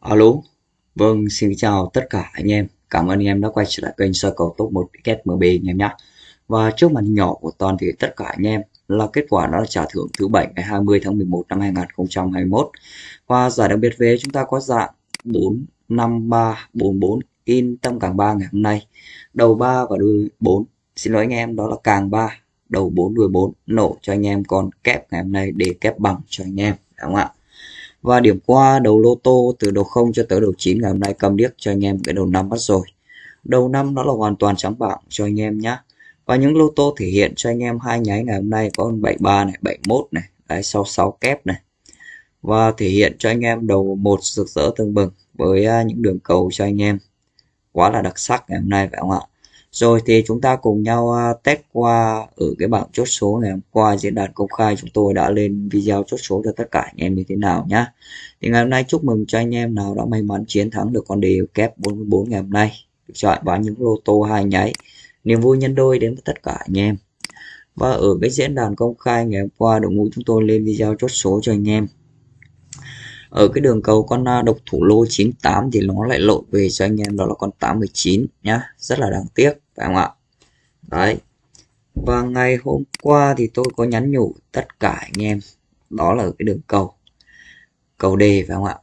Alo, vâng xin chào tất cả anh em. Cảm ơn anh em đã quay trở lại kênh soi cầu top 1 ticket MB anh em nhé. Và trước màn nhỏ của toàn thể tất cả anh em là kết quả đó là trả thưởng thứ bảy ngày 20 tháng 11 năm 2021. Và giải đặc biệt về chúng ta có dạng 4 5 3 4 4 in tâm càng 3 ngày hôm nay. Đầu 3 và đuôi 4. Xin lỗi anh em đó là càng 3, đầu 4 đuôi 4 nổ cho anh em còn kép ngày hôm nay để kép bằng cho anh em, đúng không ạ? Và điểm qua đầu lô tô từ đầu 0 cho tới đầu 9 ngày hôm nay cầm điếc cho anh em cái đầu năm bắt rồi. Đầu năm nó là hoàn toàn trắng bảng cho anh em nhé. Và những lô tô thể hiện cho anh em hai nháy ngày hôm nay có 73 này, 71 này, đấy 66 kép này. Và thể hiện cho anh em đầu một rực rỡ tương bừng với à, những đường cầu cho anh em quá là đặc sắc ngày hôm nay phải không ạ? Rồi thì chúng ta cùng nhau à, test qua ở cái bảng chốt số ngày hôm qua diễn đàn công khai chúng tôi đã lên video chốt số cho tất cả anh em như thế nào nhá. Thì ngày hôm nay chúc mừng cho anh em nào đã may mắn chiến thắng được con đề kép 44 ngày hôm nay. Được chọn bán những lô tô hai nháy. Niềm vui nhân đôi đến với tất cả anh em. Và ở cái diễn đàn công khai ngày hôm qua, đội ngũ chúng tôi lên video chốt số cho anh em ở cái đường cầu con à, độc thủ lô 98 thì nó lại lộn về cho anh em, đó là con 819 nhá. Rất là đáng tiếc, phải không ạ? Đấy. Và ngày hôm qua thì tôi có nhắn nhủ tất cả anh em. Đó là ở cái đường cầu. Cầu đề, phải không ạ?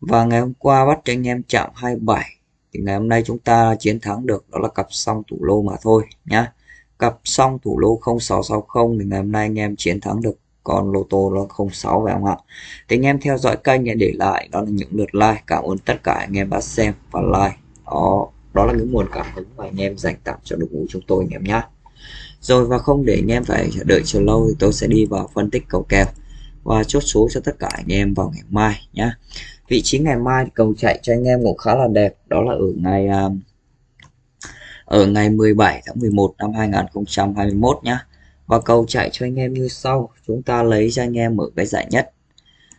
Và ngày hôm qua bắt cho anh em chạm 27 thì ngày hôm nay chúng ta chiến thắng được, đó là cặp song thủ lô mà thôi nhá. Cặp song thủ lô 0660 thì ngày hôm nay anh em chiến thắng được con lô tô nó 06 phải không ạ? Thì anh em theo dõi kênh để lại đó là những lượt like. Cảm ơn tất cả anh em đã xem và like. Đó đó là những nguồn cảm hứng mà anh em dành tặng cho đội ngũ chúng tôi anh em nhé. Rồi, và không để anh em phải đợi chờ lâu thì tôi sẽ đi vào phân tích cầu kèo và chốt số cho tất cả anh em vào ngày mai nhé. Vị trí ngày mai cầu chạy cho anh em cũng khá là đẹp. Đó là ở ngày à, ở ngày 17 tháng 11 năm 2021 nhé và cầu chạy cho anh em như sau chúng ta lấy cho anh em ở cái giải nhất.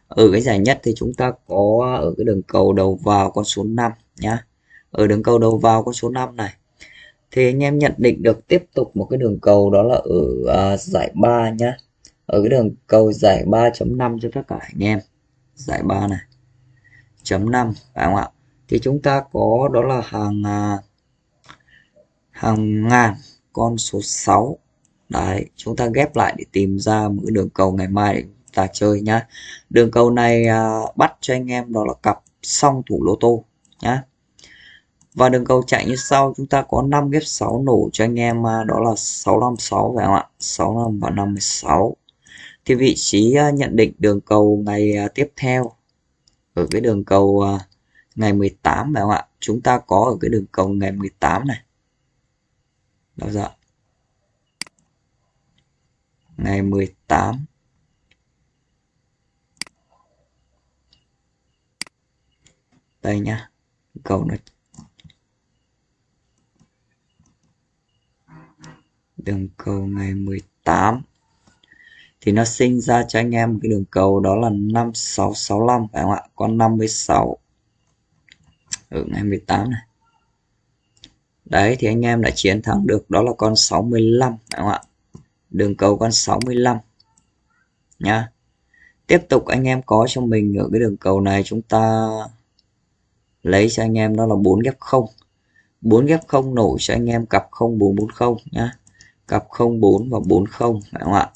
Ở cái giải nhất thì chúng ta có ở cái đường cầu đầu vào con số 5 nhá. Ở đường cầu đầu vào con số 5 này. Thì anh em nhận định được tiếp tục một cái đường cầu đó là ở uh, giải 3 nhá. Ở cái đường cầu giải 3.5 cho tất cả anh em. Giải 3 này. Chấm 5 phải không ạ? Thì chúng ta có đó là hàng uh, hàng ngàn con số 6 đấy chúng ta ghép lại để tìm ra một cái đường cầu ngày mai để ta chơi nhá. Đường cầu này à, bắt cho anh em đó là cặp song thủ lô tô nhá. Và đường cầu chạy như sau chúng ta có 5 ghép 6 nổ cho anh em à, đó là 656 phải không ạ? 65 và 56 thì vị trí à, nhận định đường cầu ngày à, tiếp theo ở cái đường cầu à, ngày 18 phải không ạ? Chúng ta có ở cái đường cầu ngày 18 này. Đó dạ ngày 18 đây nhá cầu nó đường cầu ngày 18 thì nó sinh ra cho anh em cái đường cầu, đó là 5665 phải không ạ? Con 56 ở ngày 18 này. Đấy, thì anh em đã chiến thắng được, đó là con 65 phải không ạ? Đường cầu con 65 nha tiếp tục anh em có cho mình ở cái đường cầu này chúng ta lấy cho anh em đó là 4 ghép 0 4 ghép 0 nổ cho anh em cặp 0440 nhá. Cặp 04 và 40 phải không ạ?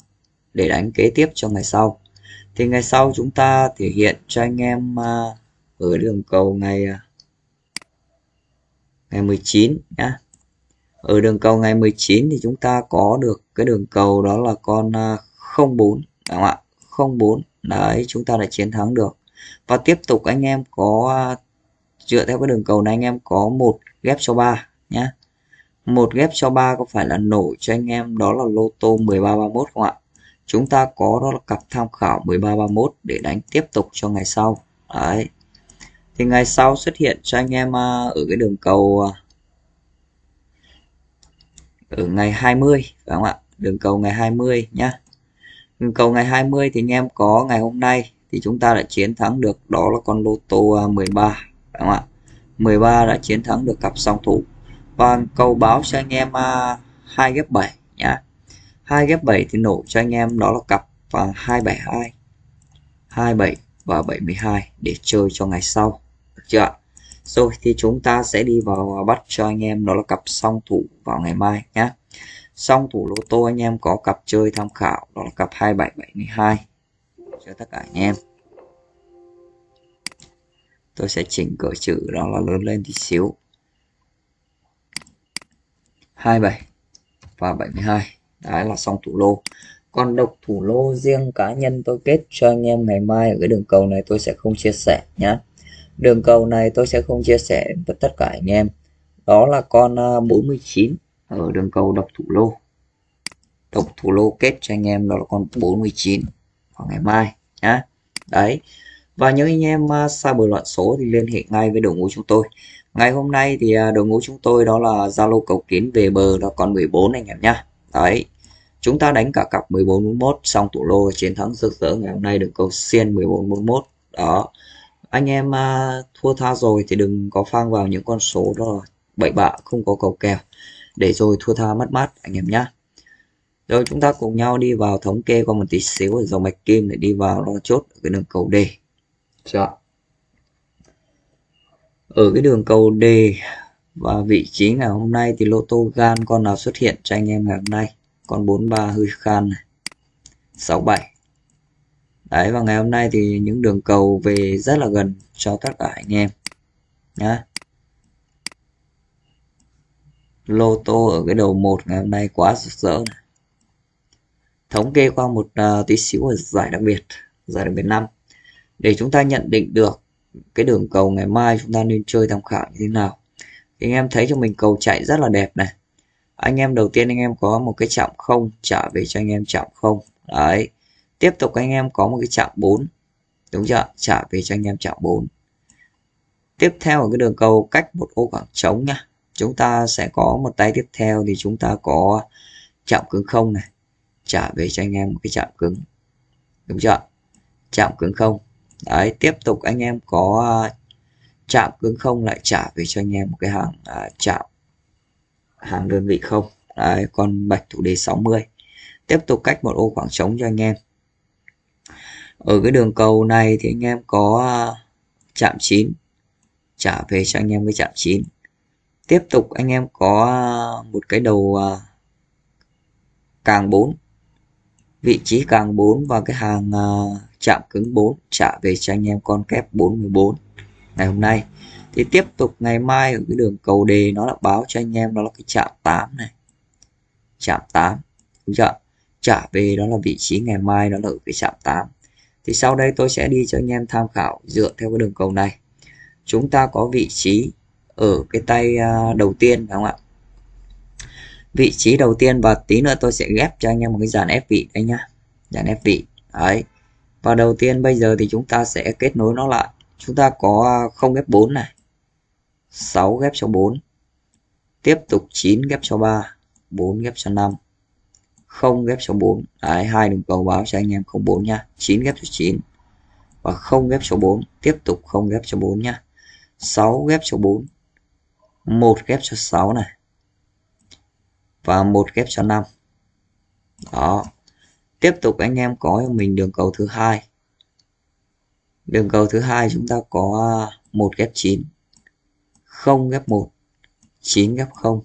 Để đánh kế tiếp cho ngày sau. Thì ngày sau chúng ta thể hiện cho anh em à, ở đường cầu ngày à, ngày 19 nhá ở đường cầu ngày 19 thì chúng ta có được cái đường cầu đó là con à, 04 đúng không ạ? 04 đấy, chúng ta đã chiến thắng được. Và tiếp tục anh em có à, dựa theo cái đường cầu này anh em có một ghép cho ba nhé một ghép cho ba có phải là nổ cho anh em đó là lô tô 1331 không ạ? Chúng ta có đó là cặp tham khảo 1331 để đánh tiếp tục cho ngày sau. Đấy. Thì ngày sau xuất hiện cho anh em à, ở cái đường cầu ở ngày 20 phải không ạ? Đường cầu ngày 20 nhá. Đường cầu ngày 20 thì anh em có ngày hôm nay thì chúng ta đã chiến thắng được đó là con lô tô à, 13 phải không ạ? 13 đã chiến thắng được cặp song thủ. Và cầu báo cho anh em à, hai ghép 7 nhá. Hai ghép 7 thì nổ cho anh em đó là cặp à, và 272 27 và 72 để chơi cho ngày sau. Được chưa ạ? Rồi thì chúng ta sẽ đi vào à, bắt cho anh em đó là cặp song thủ vào ngày mai nhé song thủ lô tô anh em có cặp chơi tham khảo, đó là cặp 2772 cho tất cả anh em. Tôi sẽ chỉnh cỡ chữ đó là lớn lên tí xíu. 27 và 72 đấy là song thủ lô. Còn độc thủ lô riêng cá nhân tôi kết cho anh em ngày mai ở cái đường cầu này tôi sẽ không chia sẻ nhé đường cầu này tôi sẽ không chia sẻ với tất cả anh em. Đó là con à, 49 ở đường cầu độc thủ lô. Độc thủ lô kết cho anh em đó là con 49 vào ngày mai, nhá. Đấy. Và những anh em à, xa bờ loạn số thì liên hệ ngay với đội ngũ chúng tôi. Ngày hôm nay thì à, đội ngũ chúng tôi đó là Zalo cầu kiến về bờ là còn 14 anh em nhá. Đấy. Chúng ta đánh cả cặp 14 41 xong tủ lô chiến thắng rực rỡ ngày hôm nay được cầu xiên 14 41 đó anh em uh, thua tha rồi thì đừng có phang vào những con số đó bậy bạ không có cầu kèo để rồi thua tha mất mát anh em nhá rồi chúng ta cùng nhau đi vào thống kê qua một tí xíu ở dòng mạch kim để đi vào lo chốt ở cái đường cầu D Chọn. Ở cái đường cầu D và vị trí ngày hôm nay thì lô tô gan con nào xuất hiện cho anh em ngày hôm nay? Con 43 hơi khan này. 67. Đấy và ngày hôm nay thì những đường cầu về rất là gần cho tất cả anh em nhá. Lô tô ở cái đầu một ngày hôm nay quá rực rỡ này. Thống kê qua một uh, tí xíu ở giải đặc biệt, giải đặc biệt năm. Để chúng ta nhận định được cái đường cầu ngày mai chúng ta nên chơi tham khảo như thế nào. Thì anh em thấy cho mình cầu chạy rất là đẹp này. Anh em đầu tiên anh em có một cái chạm không trả về cho anh em chạm không. Đấy tiếp tục anh em có một cái chạm 4 đúng chưa? Trả về cho anh em chạm 4 tiếp theo ở cái đường cầu cách một ô khoảng trống nhá chúng ta sẽ có một tay tiếp theo thì chúng ta có chạm cứng không này. Trả về cho anh em một cái chạm cứng. Đúng chưa? Chạm cứng không. Đấy tiếp tục anh em có à, chạm cứng không lại trả về cho anh em một cái hàng à, chạm hàng đơn vị không. Đấy con bạch thủ đề 60 tiếp tục cách một ô khoảng trống cho anh em ở cái đường cầu này thì anh em có à, chạm 9 trả về cho anh em cái chạm 9 tiếp tục anh em có à, một cái đầu à, càng 4 vị trí càng 4 và cái hàng chạm cứng 4 trả về cho anh em con kép 44 ngày hôm nay. Thì tiếp tục ngày mai ở cái đường cầu đề nó là báo cho anh em đó là cái chạm 8 này. Chạm 8 đúng chưa? Trả về đó là vị trí ngày mai đó là ở cái chạm 8 thì sau đây tôi sẽ đi cho anh em tham khảo dựa theo cái đường cầu này. Chúng ta có vị trí ở cái tay à, đầu tiên, phải không ạ? Vị trí đầu tiên và tí nữa tôi sẽ ghép cho anh em một cái dàn ép vị đây nhá. Dàn ép vị, đấy. Và đầu tiên bây giờ thì chúng ta sẽ kết nối nó lại. Chúng ta có à, 0 ghép 4 này 6 ghép cho 4 tiếp tục 9 ghép cho 3 4 ghép cho 5 0 ghép số 4 đấy, hai đường cầu báo cho anh em 04 nha 9 ghép số 9 và 0 ghép số 4 tiếp tục 0 ghép số 4 nha 6 ghép số 4 1 ghép số 6 này. Và 1 ghép số 5 đó. Tiếp tục anh em có cho mình đường cầu thứ hai. Đường cầu thứ hai chúng ta có 1 ghép 9 0 ghép 1 9 ghép 0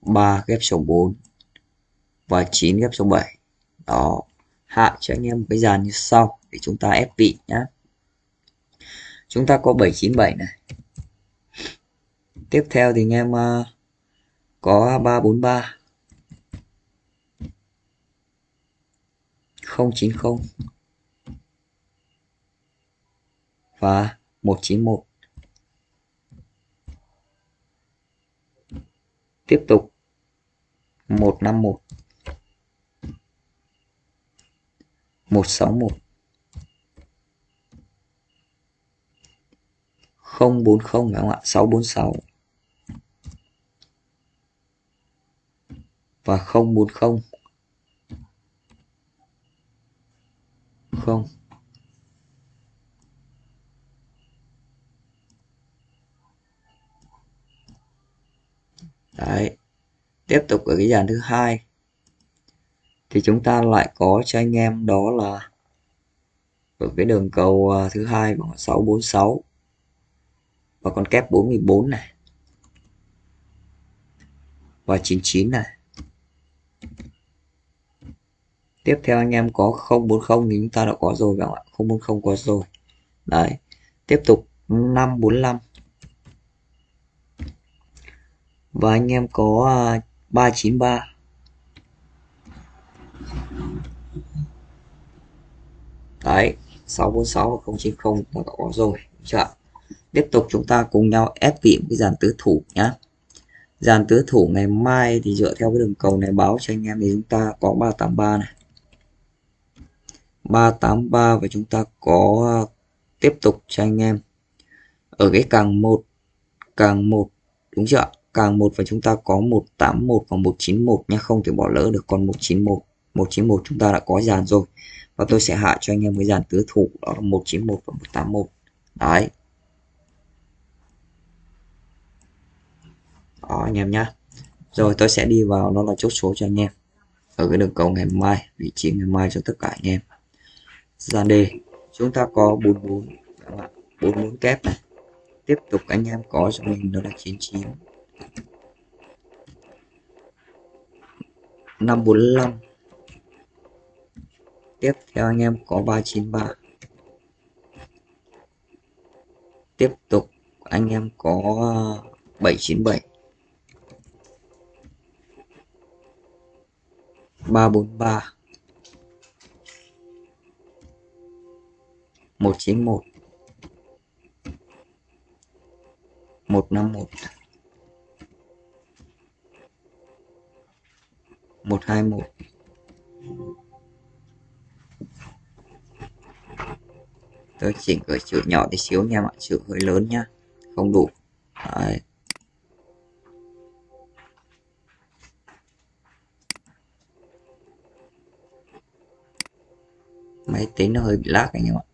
3 ghép số 4 và 9 ghép số 7 đó. Hạ cho anh em một cái dàn như sau để chúng ta ép vị nhá. Chúng ta có 797 này. Tiếp theo thì anh em uh, có 343 090 và 191 tiếp tục. 151 161 040 phải không ạ? 646 và 040 0 Đấy. Tiếp tục ở cái dàn thứ hai thì chúng ta lại có cho anh em đó là ở cái đường cầu à, thứ hai bằng 646 và con kép 44 này. Và 99 này. Tiếp theo anh em có 040 thì chúng ta đã có rồi các bạn 040 có rồi. Đấy. Tiếp tục 545 và anh em có à, 393 đấy 646 và 090 đã có rồi chưa tiếp tục chúng ta cùng nhau ép vị cái dàn tứ thủ nhá. Dàn tứ thủ ngày mai thì dựa theo cái đường cầu này báo cho anh em thì chúng ta có 383 này. 383 và chúng ta có uh, tiếp tục cho anh em ở cái càng 1 càng 1 đúng chưa càng 1 và chúng ta có 181 và 191 nha không thể bỏ lỡ được con 191 191 chúng ta đã có dàn rồi. Và tôi sẽ hạ cho anh em cái dàn tứ thủ, đó là 191 và 181 đấy. Đó, anh em nhá. Rồi, tôi sẽ đi vào nó là chốt số cho anh em. Ở cái đường cầu ngày mai, vị trí ngày mai cho tất cả anh em. Dàn đề chúng ta có 44 44 kép này. Tiếp tục anh em có cho mình đó là 99 545 tiếp theo anh em có 393 tiếp tục, anh em có 797 343 191 151 121 tôi chỉnh cửa chữ nhỏ tí xíu nha mọi chữ hơi lớn nhá. Không đủ. Đấy. máy tính nó hơi bị lag anh em ạ.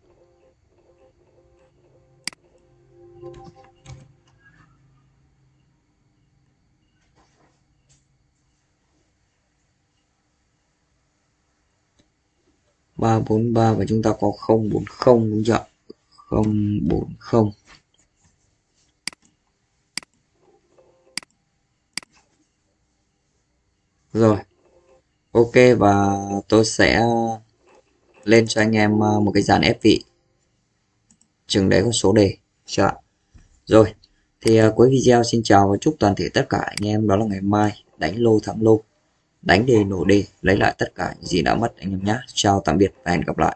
Ba bốn ba và chúng ta có không bốn không đúng chưa? không bốn không. Rồi, ok và tôi sẽ lên cho anh em ờ, một cái dàn ép vị. Chừng đấy có số đề, chưa rồi, thì ờ, cuối video xin chào và chúc toàn thể tất cả anh em, đó là ngày mai, đánh lô thắng lô đánh đề nổ đề lấy lại tất cả những gì đã mất, anh em nhé. Chào tạm biệt và hẹn gặp lại.